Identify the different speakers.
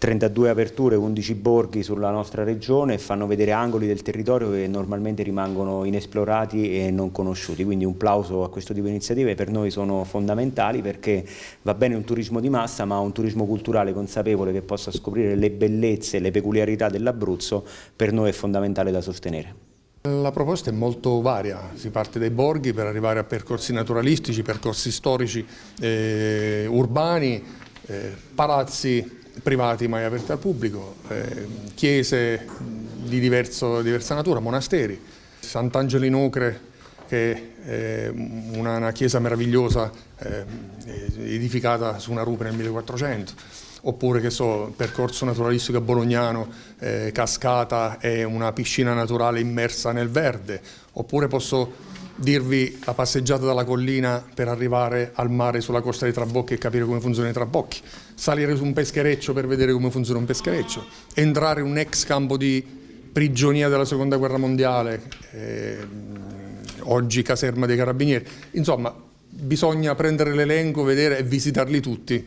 Speaker 1: 32 aperture, 11 borghi sulla nostra regione fanno vedere angoli del territorio che normalmente rimangono inesplorati e non conosciuti, quindi un plauso a questo tipo di iniziative per noi sono fondamentali perché va bene un turismo di massa ma un turismo culturale consapevole che possa scoprire le bellezze e le peculiarità dell'Abruzzo per noi è fondamentale da sostenere.
Speaker 2: La proposta è molto varia, si parte dai borghi per arrivare a percorsi naturalistici, percorsi storici, eh, urbani, eh, palazzi privati mai aperti al pubblico, eh, chiese di diverso, diversa natura, monasteri. Sant'Angelo in Ocre che è una, una chiesa meravigliosa eh, edificata su una rupe nel 1400 oppure che so, percorso naturalistico a Bolognano, eh, cascata e una piscina naturale immersa nel verde, oppure posso dirvi la passeggiata dalla collina per arrivare al mare sulla costa dei Trabocchi e capire come funzionano i trabocchi, salire su un peschereccio per vedere come funziona un peschereccio, entrare in un ex campo di prigionia della seconda guerra mondiale, eh, oggi caserma dei carabinieri, insomma bisogna prendere l'elenco, vedere e visitarli tutti